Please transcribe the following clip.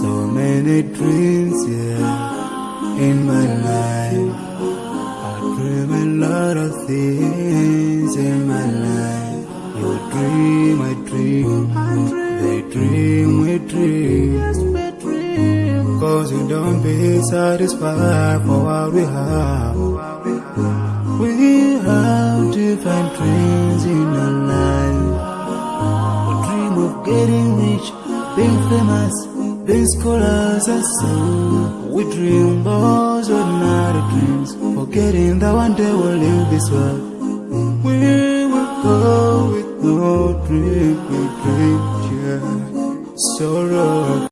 So many dreams, yeah, in my life. I dream a lot of things in my life. You dream, I dream. They dream, we dream. Cause you don't be satisfied for what we have. Have dreams in our life. We dream of getting rich, being famous, being scholars and so. We dream those ordinary dreams, forgetting that one day we'll leave this world. We will go with no dream, we dream, yeah. Sorrow.